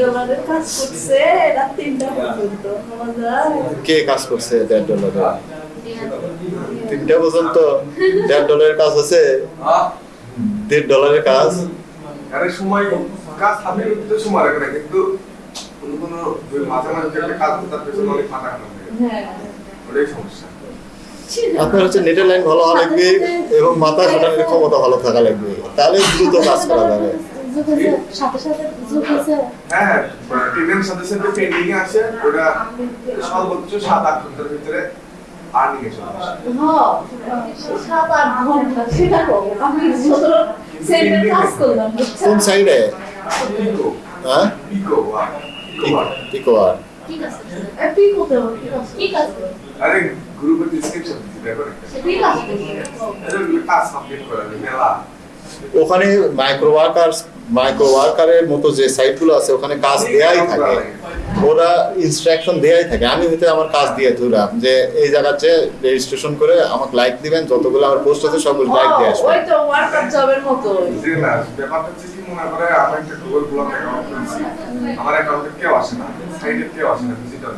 ডলারের কাজ করছে রাত তিনটা পর্যন্ত। কে কাজ করছে দেড় ডলারে? তিনটা পর্যন্ত? দেড় ডলারের কাজ হচ্ছে দেড় ডলারের কাজ? আরে সময় কাজ হাতে নিতে সময় লাগে না কিন্তু কোনো কোনো মাঝে মাঝে একটা কাজ তার পেছনে অনেক মাথা খারাপ হয়ে। ওটাই সমস্যা। আপনার হচ্ছে নেটের লাইন ভালো হওয়া লাগবে এবং মাথা ঘটানোর ক্ষমতা ভালো থাকা লাগবে। তাহলে দ্রুত কাজ করা যাবে। হ্যাঁ ট্রেনের সাথে সাথে পেন্ডিং এ আছে ওটা সর্বোচ্চ সাত আট ঘণ্টার ভিতরে আর্নিং এ চলে আসে। হ্যাঁ? কোন সাইডে হ্যাঁ? পিকো পিকো ঠিক আছে ঠিক আছে। আরে গ্রুপের ডিসক্রিপশন দিতে দেখো ঠিক আছে। এটা কাজ সাবমিট করা মেলা। ওখানে মাইক্রো মাইক্রো ওয়ার্কারের মতো যে সাইটগুলো আছে ওখানে কাজ দেয়াই থাকে। ওরা ইনস্ট্রাকশন দেয়াই থাকে। আমি হয়তো আমার কাজ দিয়ে দিলাম যে এই জায়গাতে রেজিস্ট্রেশন করে আমাকে লাইক দিবেন যতগুলো আমার পোস্ট আছে সবগুলো লাইক দিয়ে আসবে ওই তো ওয়ার্কার জবের মতো যে না ব্যাপারটা হচ্ছে কি মনে করে আমার একটা গুগল ব্লগ অ্যাকাউন্ট খুলছি। আমার অ্যাকাউন্টে কেউ আসে না সাইটে কেউ আসে না ভিজিটর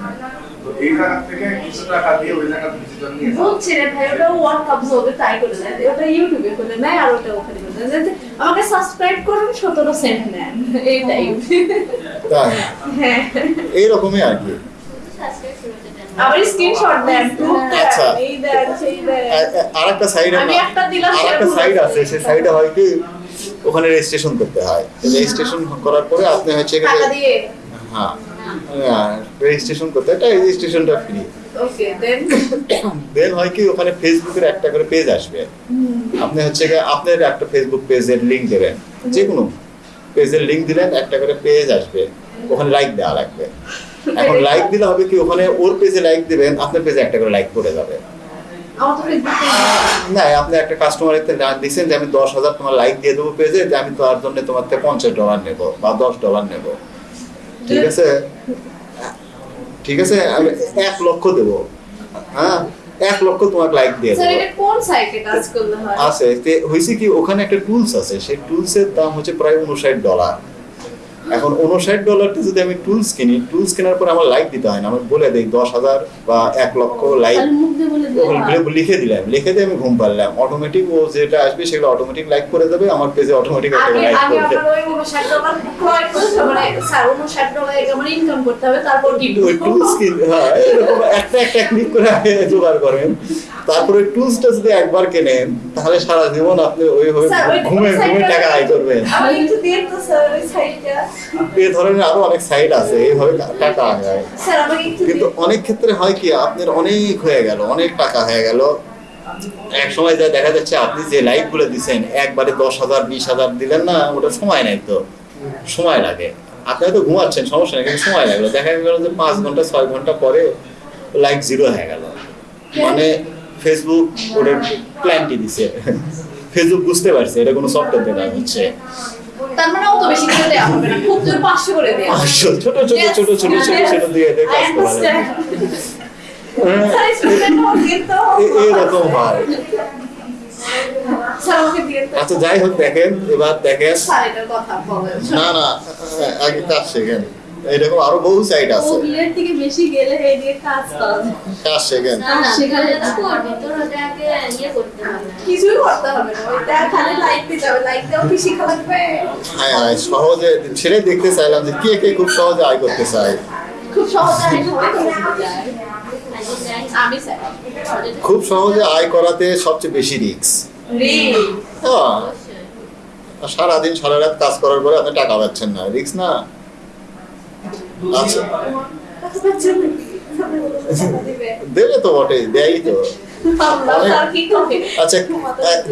তো এই জায়গা থেকে কিছু টাকা দিয়ে ওই জায়গাতে ভিজিটর নিয়ে বুঝছি রে ভাই ওটা ওয়ার্ক কাপ জবে ট্রাই করে দেয় ওটা ইউটিউবে করে নেয় আর ওটা ওখানে করে দেয় আমাকে সাবস্ক্রাইব করুন সতেরো সেন্ট নেন। এইটাই। তাই? হ্যাঁ। এইরকমই আর কি। আবার স্ক্রিনশট দেন। আচ্ছা। এই দেন সেই দেন আর একটা সাইড আমি একটা দিলাম, আর একটা সাইড আছে। সেই সাইডে হয় কি ওখানে রেজিস্ট্রেশন করতে হয়। রেজিস্ট্রেশন করার পরে আপনি হচ্ছে টাকা দিয়ে হ্যাঁ রেজিস্ট্রেশন করতে। হয় রেজিস্ট্রেশনটা ফ্রি দেন হয় কি ওখানে ফেসবুকের একটা করে পেজ আসবে। আপনি হচ্ছে গিয়ে আপনার একটা ফেসবুক পেজের লিংক দেবেন। যে কোনো পেজের লিংক দিলেন একটা করে পেজ আসবে। ওখানে লাইক দেওয়া লাগবে। এখন লাইক দিলে হবে কি ওখানে ওর পেজে লাইক দিবেন আপনার পেজে একটা করে লাইক করে যাবে। না আপনি একটা কাস্টমারের দিচ্ছেন যে আমি দশ হাজার তোমার লাইক দিয়ে দেবো পেজে যে আমি তার জন্য তোমার থেকে পঞ্চাশ ডলার নেব বা দশ ডলার নেব। ঠিক আছে? ঠিক আছে? আমি এক লক্ষ দেবো। হ্যাঁ? এক লক্ষ তোমার লাইক দিয়ে স্যার দেবো। এটা কোন সাইটে কাজ করলে হয়? আছে। তে হয়েছে কি ওখানে একটা টুলস আছে। সেই টুলসের দাম হচ্ছে প্রায় উনষাট ডলার এখন উনষাট ডলারটা যদি আমি টুলস কিনি টুলস কেনার পর আমার লাইক দিতে হয় না। আমি বলে দিই দশ হাজার বা এক লক্ষ লাইক লিখে দিলাম। লিখে দিয়ে আমি ঘুম পারলাম অটোমেটিক ও যেটা আসবে সেগুলো অটোমেটিক লাইক করে দেবে আমার পেজে অটোমেটিক একটা লাইক আগে করে দেবে ওই 59 ডলার ক্রয় করতে মানে স্যার 59 ডলার আমার ইনকাম করতে হবে তারপর কি ওই টুলস কিন হ্যাঁ এরকম একটা একটা ক্লিক করে জোগাড় করেন। তারপরে টুলসটা যদি একবার কেনেন তাহলে সারা জীবন আপনি ওইভাবে ঘুমে ঘুমে টাকা আয় করবেন। তো এই ধরনের আরও অনেক সাইট আছে এইভাবে টাকা কিন্তু অনেক ক্ষেত্রে হয় কি আপনার অনেক হয়ে গেল অনেক টাকা হয়ে গেল। এক সময় যা দেখা যাচ্ছে আপনি যে লাইকগুলো দিচ্ছেন একবারে দশ হাজার বিশ হাজার দিলেন না ওটা সময় নেই তো। সময় লাগে। আপনি হয়তো ঘুমাচ্ছেন সমস্যা নেই কিন্তু সময় লাগল। দেখা গেল যে পাঁচ ঘণ্টা ছয় ঘণ্টা পরে লাইক জিরো হয়ে গেল। মানে ফেসবুক ওটা প্ল্যানটি দিছে। ফেসবুক বুঝতে পারছে এটা কোনো সফটওয়্যার দেওয়া হচ্ছে। তার মানে অত বেশি করে দেওয়া হবে না খুব জোর 500 করে দেওয়া ছোট ছোট ছোট ছোট ছোট ছোট দিয়ে কাজ করা এরকম হয়। আচ্ছা যাই হোক দেখেন এবার দেখেন। না না আগে কাজ শেখেন। এরকম আরও বহু সাইট আছে। থেকে বেশি গেলে এই দিয়ে কাজ। কাজ শেখেন করবি তোর ওটাকে ইয়ে করতে হবে কিছুই করতে হবে না। ওইটা খালি লাইক দিতে হবে। লাইক দেওয়া কি শিখা লাগবে? হ্যাঁ হ্যাঁ, সহজে সেটাই দেখতে চাইলাম যে কে কে খুব সহজে আয় করতে চায়। খুব সহজে সবাই তো শিখে যায় আগে যাই আমি স্যার খুব সহজে আয় করাতে সবচেয়ে বেশি হ্যাঁ। সারাদিন সারা রাত কাজ করার পরে আপনি টাকা পাচ্ছেন না। রিস্ক না আচ্ছা টাকা পাচ্ছেন নাকি? সামনে বলে বলে টাকা দিবে। দেবে তো বটে দেয়ই তো? আচ্ছা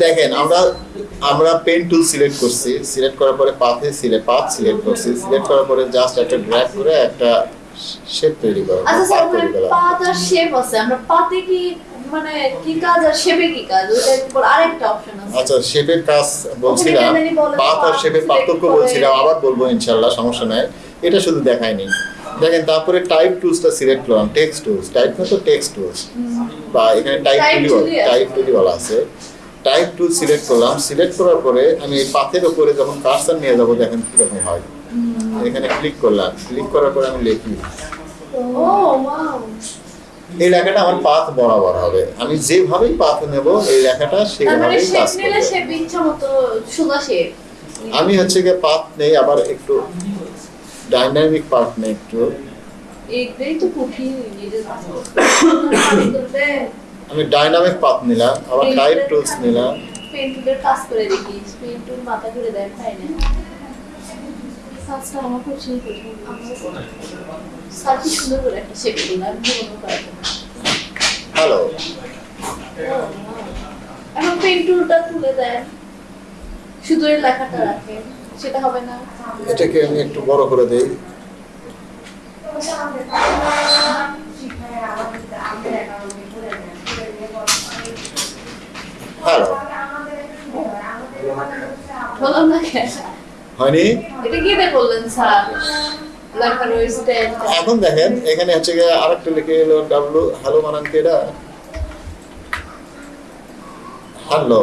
দেখেন আমরা আমরা পেন টুল সিলেক্ট করছি। সিলেক্ট করার পরে পাথে সিলেক্ট পাথ সিলেক্ট করছি। সিলেক্ট করার পরে জাস্ট একটা ড্র্যাগ করে একটা শেপ তৈরি করা। আচ্ছা স্যার পাথ তৈরি ওখানে করা। পাত আর শেপ আছে। আমরা পাতে কি মানে কি কাজ আর শেপে কি কাজ? ওইটার উপর আরেকটা অপশন আছে। আচ্ছা শেপের কাজ বলছিলাম। পাথ আর শেপের পার্থক্য বলছিলাম। আবার বলব ইনশাল্লাহ সমস্যা নাই। এটা শুধু দেখায়নি দেখেন তারপরে টাইপ টুলসটা সিলেক্ট করলাম টেক্সট টুলস টাইপ না তো টেক্সট টুলস বা এখানে টাইপ টুলি টাইপ টুলি বলা আছে। টাইপ টুল সিলেক্ট করলাম সিলেক্ট করার পরে আমি এই পাথের উপরে যখন কার্সার নিয়ে যাব দেখেন কীরকম হয়। এখানে ক্লিক করলাম ক্লিক করার পরে আমি লিখি। ও ওয়াও এই লেখাটা আমার পাথ বরাবর হবে। আমি যেভাবেই পাথ নেব এই লেখাটা মানে সেভাবেই কাজ করবে। আমি হচ্ছে গিয়ে পাথ নেই আবার একটু কঠিন নিজের করতে আমি ডাইনামিক পাথ নিলাম আবার টাইপ টুলস নিলাম। পেন টুলের কাজ করে দেখি পেন টুল মাথা ঘুরে দেয় তাই না। কাজটা আমার খুব সুন্দর সুন্দর করে একটা শেপ দিলাম হ্যালো এখন পেন টুলটা তুলে দেন। শুধু লেখাটা রাখেন। সেটা হবে না। এটাকে আমি একটু বড় করে দেই। হ্যালো বললাম না হয়নি? এটা কি দিয়ে স্যার? এখন দেখেন এখানে হচ্ছে গিয়ে আরেকটা লিখে এলো ডাব্লু হ্যালো বানান কি এটা হ্যালো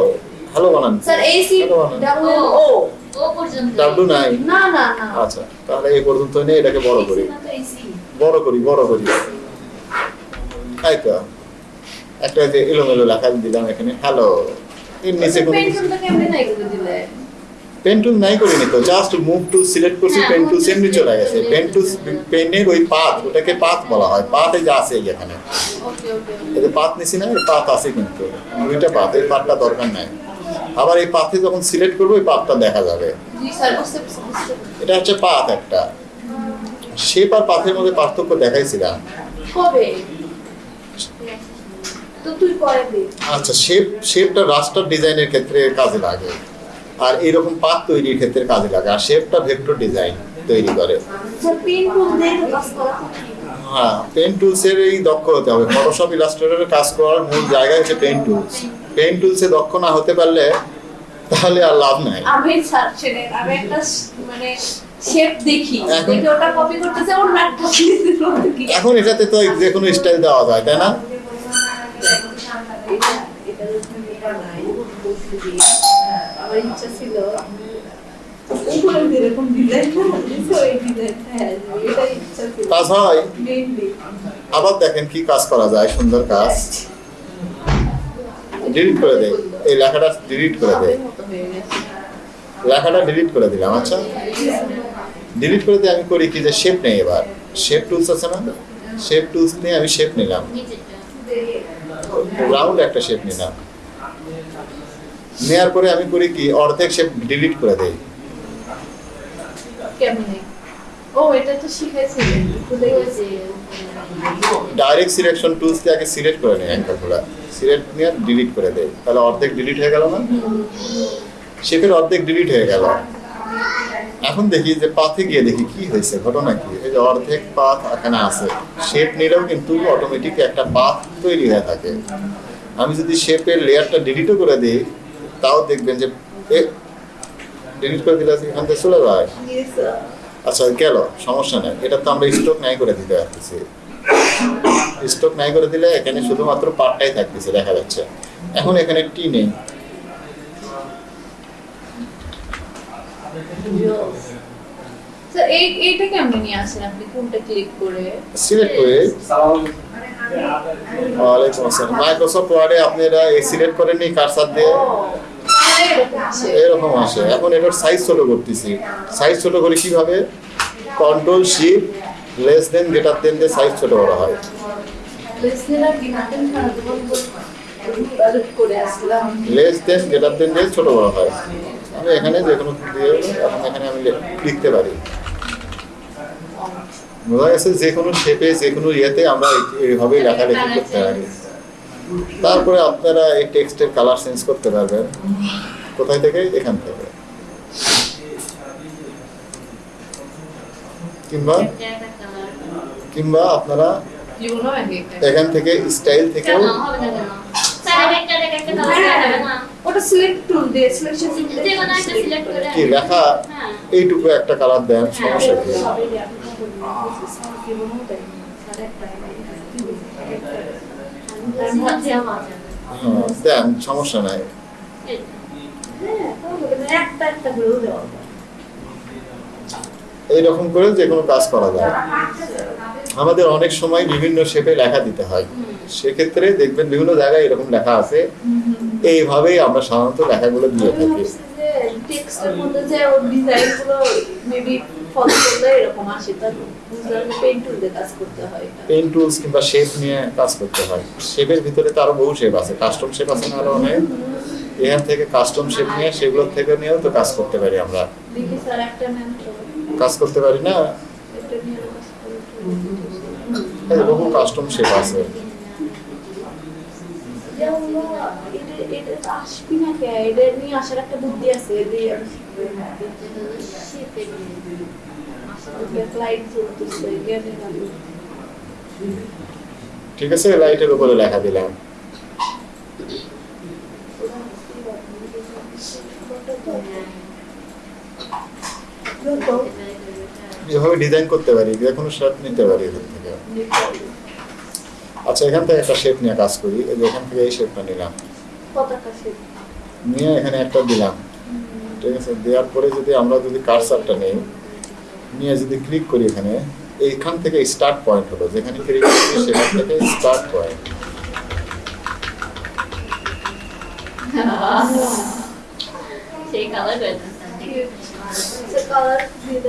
হ্যালো বানান। স্যার এই সি হ্যালো ডাবল ও ও পর্যন্ত ডাব্লু নাই। না না না। আচ্ছা তাহলে এই পর্যন্ত নিয়ে এটাকে বড় করি। বড় করি বড় করি। তাই তো একটা যে এলোমেলো লেখা দিলাম এখানে। হ্যালো এর নিচে কোনো পেন টুলটা কেমনে নাই করে দিলে? পেন টুল নাই করিনি তো জাস্ট মুভ টু সিলেক্ট করছি হ্যাঁ, পেন move সেমনি চলে গেছে। পেন টু পেনের ওই পাত ওটাকে পাত বলা হয়। পাতে যা আছে এখানে। ওকে ওকে এই যে পাত নিছি না এই পাত আছে কিন্তু। দুইটা পাত এই পাতটা দরকার নাই। আবার এই পাতে যখন সিলেক্ট করব ওই পাতটা দেখা যাবে। এটা হচ্ছে পাত একটা। শেপ আর পাথের মধ্যে পার্থক্য দেখাইছিলাম। আচ্ছা শেপ শেপটা রাস্টার ডিজাইনের ক্ষেত্রে কাজে লাগে। আর এরকম পাত তৈরির ক্ষেত্রে কাজে লাগে। আর শেপটা ভেক্টর ডিজাইন তৈরি করে। হ্যাঁ পেন টুলসের এই দক্ষ হতে হবে। ফটোশপ ইলাস্ট্রেটরের কাজ করার মূল জায়গা হচ্ছে পেন টুলস। পেন টুলসে দক্ষ না হতে পারলে তাহলে আর লাভ নাই। আমি স্যার আমি একটা মানে শেপ দেখি। এখন- ওটা কপি করতেছে ওর এখন এটাতে তো যে কোনো স্টাইল দেওয়া যায় তাই না? আমার হ্যাঁ ইচ্ছা ছিল কাজ হয়? আবার দেখেন কি কাজ করা যায় সুন্দর কাজ। ডিলিট করে দেয় এই লেখাটা ডিলিট করে দেয় লেখাটা ডিলিট করে দিলাম আচ্ছা। ডিলিট করে দিয়ে আমি করি কি যে শেপ নেই এবার। শেপ টুলস আছে না? শেপ টুলস নিয়ে আমি শেপ নিলাম। রাউন্ড একটা শেপ নিলাম। নেওয়ার পরে আমি করি কি অর্ধেক শেপ ডিলিট করে দেই। ডাইরেক্ট সিলেকশন টুলস দিয়ে আগে সিলেক্ট করে নেই অ্যাঙ্কারগুলো সিলেক্ট নিয়ে ডিলিট করে দেয়। তাহলে অর্ধেক ডিলিট হয়ে গেল না? শেপের অর্ধেক ডিলিট হয়ে গেল। এখন দেখি যে পাথে গিয়ে দেখি কি হয়েছে ঘটনা কি? এই যে অর্ধেক পাথ এখানে আছে। শেপ নিলেও কিন্তু অটোমেটিক একটা পাথ তৈরি হয়ে থাকে। আমি যদি শেপের লেয়ারটা ডিলিটও করে দিই তাও দেখবেন যে ডিলিট করে দিলে এখান থেকে চলে যায়। আচ্ছা গেল সমস্যা নেই। এটা তো আমরা স্টক নাই করে দিতে পারতেছি। স্টক নাই করে দিলে এখানে শুধুমাত্র পার্টটাই থাকতেছে দেখা যাচ্ছে। এখন এখানে টি নেই। স্যার এই এইটা কেমনে নিয়ে আসেন আপনি? কোনটা ক্লিক করে? সিলেক্ট করে। ওয়ালাইকুম আসসালাম। মাইক্রোসফট ওয়ার্ডে আপনারা এই সিলেক্ট কারসার দিয়ে এরকম আসে। এরকম আসে। এখন এটার সাইজ ছোট করতেছি। সাইজ ছোট করে কীভাবে? Control shift less than greater than দিয়ে সাইজ ছোট করা হয়। লেস দেন গ্রেটার দেন দিয়ে ছোট করা হয়। আমি এখানে যে কোনো দিয়ে এখন এখানে আমি লিখতে পারি। বোঝা গেছে যে কোনো শেপে যে কোনো ইয়েতে আমরা এই- এইভাবে লেখালেখি করতে পারি। তারপরে আপনারা এই টেক্সটের কালার চেঞ্জ করতে পারবেন। কোথায় থেকে? এখান থেকে। কিংবা কিংবা আপনারা এখান থেকে স্টাইল থেকে কেন? স্যার একটা একটা কালার হবে না? ওটা সিলেক্ট টুল দিয়ে সিলেকশন টুল যে কোনো একটা সিলেক্ট করে। কি লেখা? হ্যাঁ। এইটুকু একটা কালার দেন সমস্যা কি? হ্যাঁ, দেন সমস্যা নাই। একটা একটা এইরকম করে যে কোনো কাজ করা যায়। আমাদের অনেক সময় বিভিন্ন শেপে লেখা দিতে হয়। সেক্ষেত্রে দেখবেন বিভিন্ন জায়গায় এরকম লেখা আছে। এইভাবেই আমরা সাধারণত লেখাগুলো দিয়ে থাকি। পেন টুলস কিংবা শেপ নিয়ে কাজ করতে হয়। শেপের ভিতরে তো আরও বহু শেপ আছে। কাস্টম শেপ আছে না আরও অনেক। এখান থেকে কাস্টম শেপ নিয়ে সেগুলোর থেকে নিয়েও তো কাজ করতে পারি আমরা। স্যার একটা কাজ করতে পারি না। বহু কাস্টম শেপ আছে। ঠিক আছে লাইটের উপরে লেখা দিলাম। এভাবে ডিজাইন করতে পারি যে কোনো শেপ নিতে পারি এখান থেকে। আচ্ছা এখান থেকে একটা শেপ নিয়ে কাজ করি। এই যে এখান থেকে এই শেপটা নিলাম। নিয়ে এখানে একটা দিলাম। ঠিক আছে? দেওয়ার পরে যদি আমরা যদি কারসারটা নেই নিয়ে যদি ক্লিক করি এখানে এইখান থেকে স্টার্ট পয়েন্ট হলো। যেখানে ক্লিক করি সেখান থেকে স্টার্ট পয়েন্ট সেই কালার দিয়ে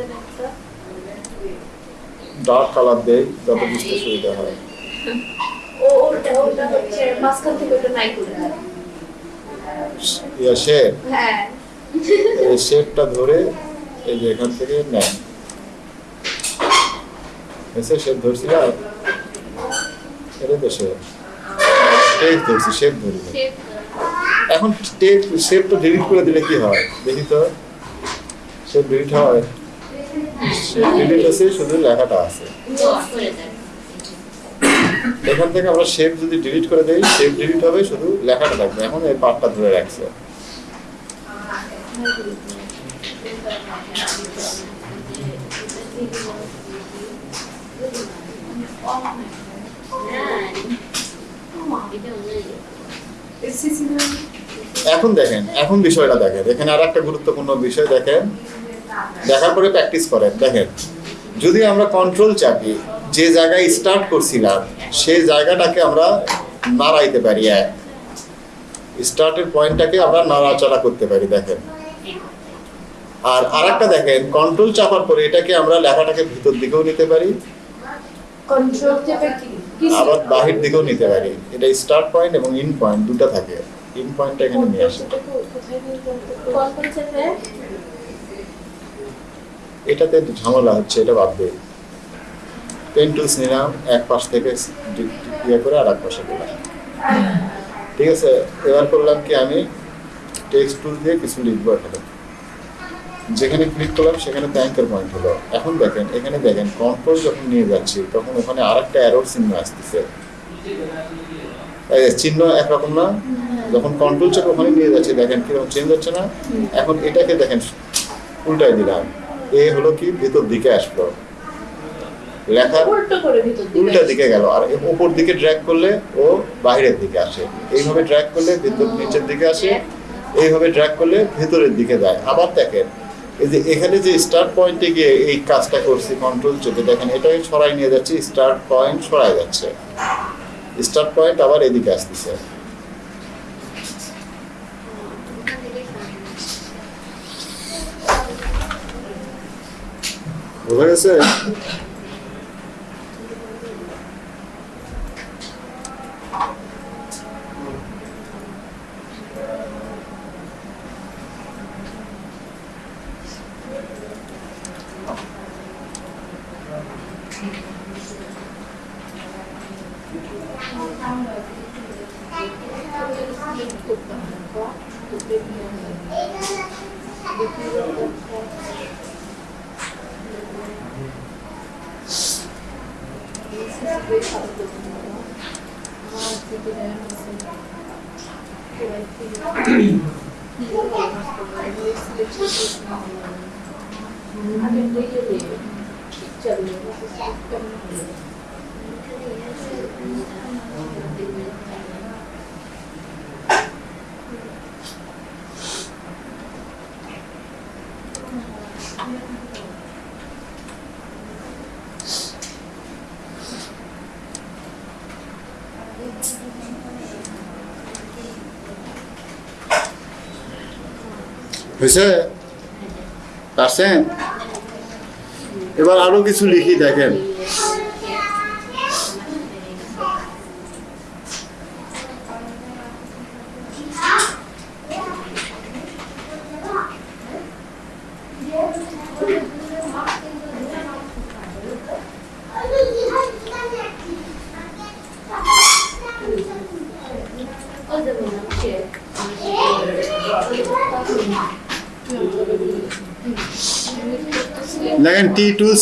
ডার্ক কালার দেই যাতে বুঝতে সুবিধা হয়। ও ওটা ওটা হচ্ছে মাঝখান থেকে ওটা নাই করে দেন ইয়া শেপ হ্যাঁ। শেপটা ধরে এই যে এখান থেকে নেন এসে শেপ ধরছিলাম এটা তো শেপ টেপ ধরছি শেপ ধরি। এখন টেপ ডিলিট করে দিলে কি হয়? দেখি তো। শেপ ডিলিট হয় ডিলিট শুধু লেখাটা আছে। এখান থেকে আমরা যদি ডিলিট করে ডিলিট শুধু লেখাটা এখন এই পার্টটা ধরে রাখছে। এখন দেখেন, এখন বিষয়টা দেখেন। এখানে আর একটা গুরুত্বপূর্ণ বিষয় দেখেন। দেখার পরে প্র্যাকটিস করেন দেখেন। যদি আমরা কন্ট্রোল চাপি যে জায়গায় স্টার্ট করছিলাম সেই জায়গাটাকে আমরা নাড়াইতে পারি এক। স্টার্টের পয়েন্টটাকে আমরা নাড়াচাড়া করতে পারি দেখেন। আর আরেকটা দেখেন কন্ট্রোল চাপার পরে এটাকে আমরা লেখাটাকে ভিতর দিকেও নিতে পারি। আবার বাহির দিকেও নিতে পারি। এটা স্টার্ট পয়েন্ট এবং ইন পয়েন্ট দুটো থাকে। ইন পয়েন্টটা এখানে নিয়ে আসে কোথায় নিয়ে যাব কন্ট্রোল চেপে এটাতে ঝামেলা হচ্ছে, এটা বাদ দে। পেন টুলস নিলাম, এক পাশ থেকে ইয়ে করে আর এক পাশে দিলাম। ঠিক আছে, এবার করলাম কি আমি টেক্সট টুল দিয়ে কিছু লিখব এখানে। যেখানে ক্লিক করলাম, সেখানে ব্যাংকের পয়েন্ট হলো। এখন দেখেন, এখানে দেখেন কন্ট্রোল যখন নিয়ে যাচ্ছি, তখন ওখানে আর একটা অ্যারোর চিহ্ন আসতেছে। চিহ্ন একরকম না? যখন কন্ট্রোল চেপে ওখানে নিয়ে যাচ্ছি, দেখেন কীরকম চেঞ্জ হচ্ছে না? এখন এটাকে দেখেন উল্টাই দিলাম। এ হলো কি ভিতর দিকে আসলো। লেখা উল্টো দিকে গেল আর উপর দিকে ড্র্যাগ করলে ও বাইরের দিকে আসে। এইভাবে ড্র্যাগ করলে ভিতর নিচের দিকে আসে এইভাবে ড্র্যাগ করলে ভেতরের দিকে যায়। আবার দেখেন এই যে এখানে যে স্টার্ট পয়েন্টে গিয়ে এই কাজটা করছি কন্ট্রোল চেপে দেখেন এটাকে সরাই নিয়ে যাচ্ছে স্টার্ট পয়েন্ট সরাই যাচ্ছে। স্টার্ট পয়েন্ট আবার এদিকে আসতেছে। বোঝা গেছে হয়েছে? এবার আরও কিছু লিখি দেখেন।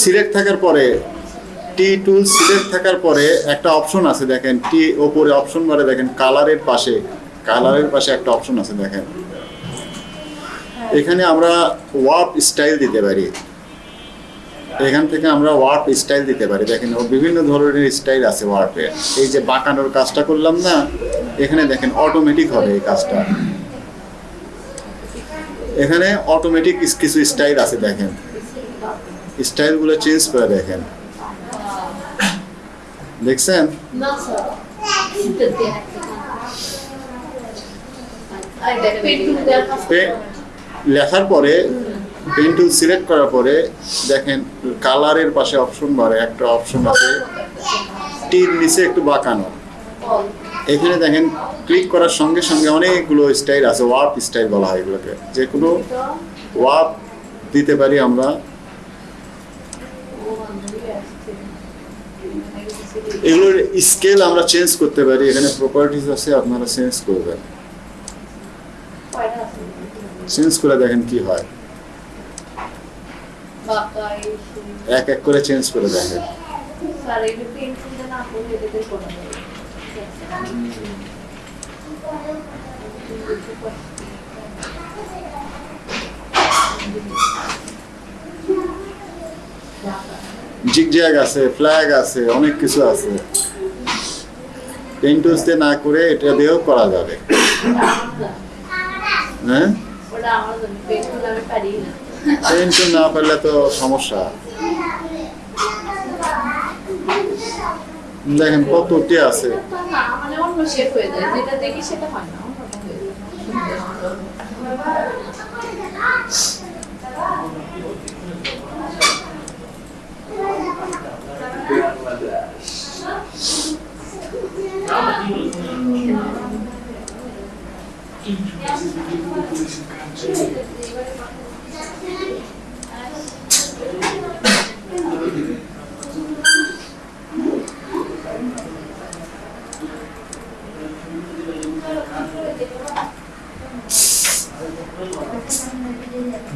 সিলেক্ট থাকার পরে টি টুল সিলেক্ট থাকার পরে একটা অপশন আছে দেখেন টি ওপরে অপশন বারে দেখেন কালারের পাশে কালারের পাশে একটা অপশন আছে দেখেন। এখানে আমরা ওয়ার্প স্টাইল দিতে পারি। এখান থেকে আমরা ওয়ার্প স্টাইল দিতে পারি। দেখেন, ও বিভিন্ন ধরনের স্টাইল আছে ওয়ার্পের এই যে বাঁকানোর কাজটা করলাম না, এখানে দেখেন অটোমেটিক হবে এই কাজটা। এখানে অটোমেটিক কিছু স্টাইল আছে দেখেন। স্টাইলগুলো চেঞ্জ করে দেখেন। দেখছেন? লেখার পরে পেন টুল সিলেক্ট করার পরে, দেখেন কালারের পাশে অপশন বাড়ে, একটা অপশন আছে, টির নিচে একটু বাঁকানো। এখানে দেখেন ক্লিক করার সঙ্গে সঙ্গে অনেকগুলো স্টাইল আছে ওয়ার্প স্টাইল বলা হয় এগুলোকে। যে কোনো ওয়ার্প দিতে পারি আমরা। এগুলোর স্কেল আমরা চেঞ্জ করতে পারি। এখানে প্রপার্টিজ আছে, আপনারা চেঞ্জ করবেন। চেঞ্জ করে দেখেন কি হয়। এক এক করে চেঞ্জ করে দেখেন। স্যার জিগজ্যাগ আছে ফ্ল্যাগ আছে অনেক কিছু আছে। পেন্টুস দিয়ে না করে এটা দিয়েও করা যাবে। হ্যাঁ? পারি না। পারলে তো সমস্যা। দেখেন কতটি আছে। মানে অন্য শেপ হয়ে যায়। যেটা দেখি সেটা হয় না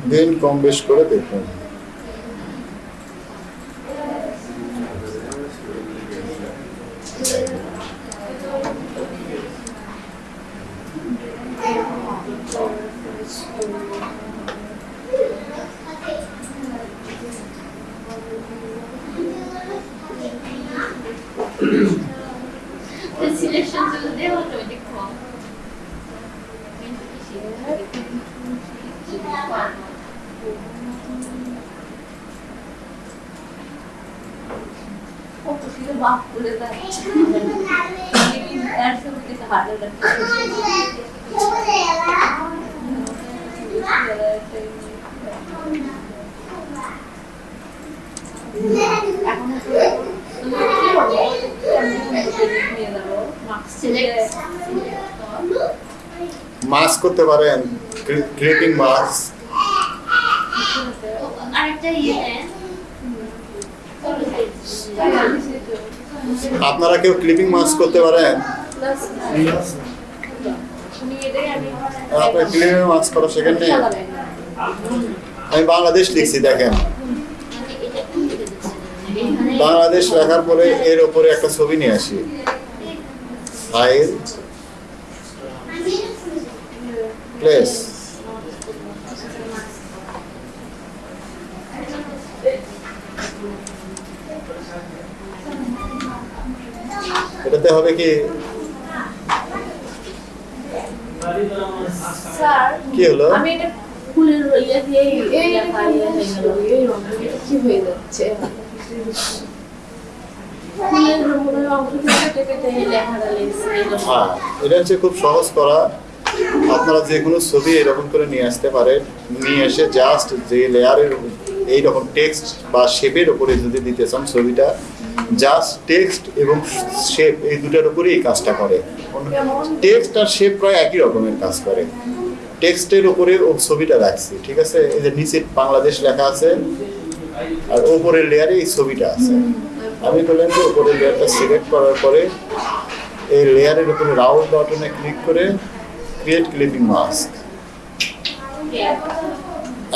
দিন কম বেশ করে দেখুন সিলেকশন চলে দিয়ে অটোমেটিক কম কত কিছু বাপ করে যাচ্ছে এর সঙ্গে কিছু হাতে মাস্ক করতে পারেন ক্লিপিং মাস্ক আপনারা কেউ ক্লিপিং মাস্ক করতে পারেন? আপনার ক্লিপিং মাস্ক করা নেই? আমি বাংলাদেশ লিখছি, দেখেন। বাংলাদেশ লেখার পরে এর উপরে একটা ছবি নিয়ে আসি ফাইল প্লেস এটাতে হবে কি স্যার কি হলো আমি এটা ফুলের ইয়ে দিয়ে এই ইয়ে হয়ে কি হয়ে যাচ্ছে হ্যাঁ এটা হচ্ছে খুব সহজ করা। আপনারা যে কোনো ছবি এরকম করে নিয়ে আসতে পারেন। নিয়ে এসে জাস্ট যে লেয়ারের এইরকম টেক্সট বা শেপের উপরে যদি দিতে চান ছবিটা জাস্ট টেক্সট এবং শেপ এই দুটার উপরেই এই কাজটা করে। টেক্সট আর শেপ প্রায় একই রকমের কাজ করে। টেক্সটের উপরে ও ছবিটা রাখছি, ঠিক আছে? এই যে নিচে বাংলাদেশ লেখা আছে আর ওপরের লেয়ারে এই ছবিটা আছে। আমি বললাম যে উপরের লেয়ারটা সিলেক্ট করার পরে এই লেয়ারের উপরে রাউন্ড বাটনে ক্লিক করে ক্রিয়েট ক্লিপিং মাস্ক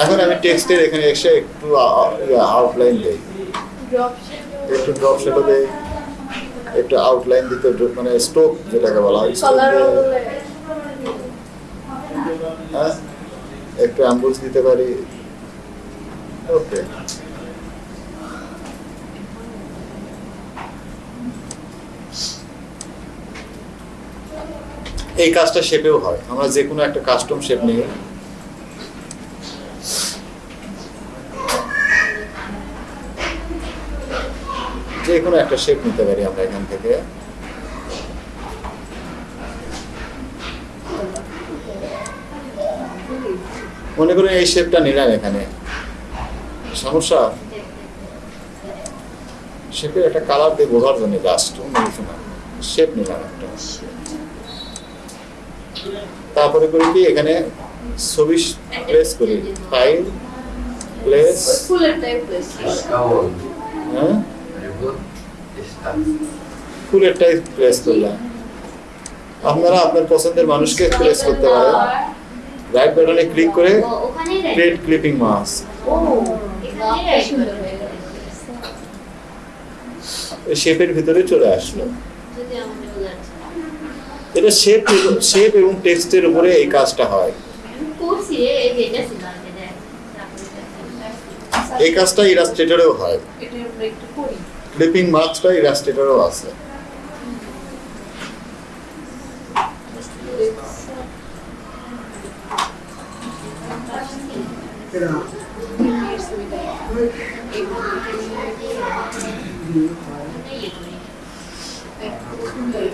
এখন আমি টেক্সটের এখানে এসে একটু আউটলাইন দেই। একটু ড্রপ শেডো দেই। একটু আউটলাইন দিতে মানে স্টোক যেটাকে বলা হয়। হ্যাঁ? একটু অ্যাম্বুলস দিতে পারি। ওকে এই কাজটা শেপেও হয়। আমরা যে কোনো একটা কাস্টম শেপ নিয়ে যে কোনো একটা শেপ নিতে পারি আমরা এখান থেকে। মনে করেন এই শেপটা নিলাম এখানে। সমস্যা? শেপের একটা কালার দিয়ে বোঝার জন্য শেপ নিলাম একটা। তারপরে করি কি এখানে ছবি প্লেস করি। ফাইল প্লেস ফুলের টাইপ প্লেস হ্যাঁ? করলাম। আপনারা আপনার পছন্দের মানুষকে প্লেস করতে পারেন। রাইট বাটনে ক্লিক করে ক্রিয়েট ক্লিপিং মাস্ক হয়ে শেপের ভিতরে চলে আসলো। এটা শেপ শেপ এবং টেক্সটের উপরে এই কাজটা হয় এই কাজটা ইলাস্ট্রেটরেও হয় ক্লিপিং মাস্কটা ইলাস্ট্রেটরও আছে।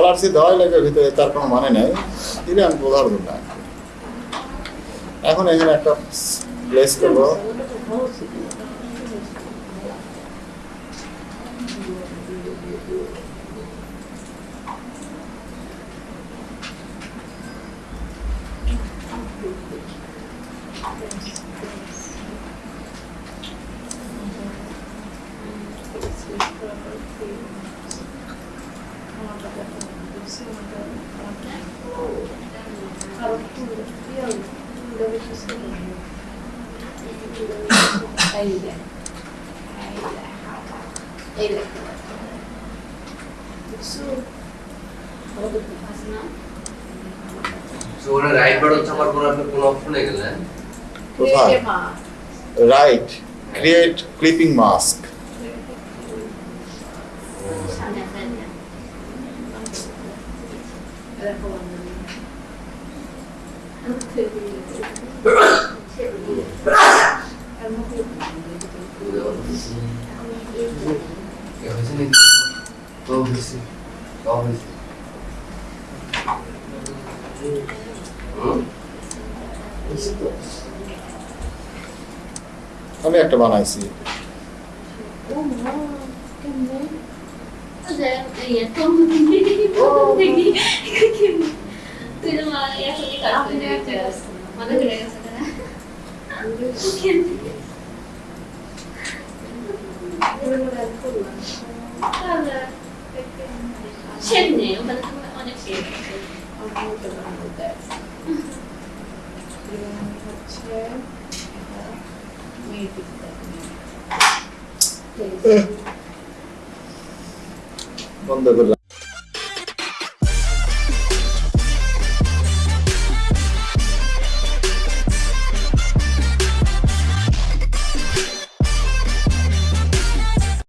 কালার দেওয়াই লাগে ভিতরে তার কোনো মানে নেই দিলে আমি কি। এখন এখানে একটা প্লেস করব So, ওখানে রাইট বাটন চাপার পর আপনি কোন অপশনে গেলেন? কোথায় রাইট ক্রিয়েট ক্লিপিং মাস্ক সামনে একটা দেখ। এ হয়েছে নাকি তো হয়েছে তো হয়েছে হুম? আমি একটা বানাইছি। O sea, ella todo দেখি তুই তো মা এখনই কাজ করে দিতে মনে করে গেছে না শেপ নেই ওখানে তো অনেক শেপ আছে বন্ধ করলাম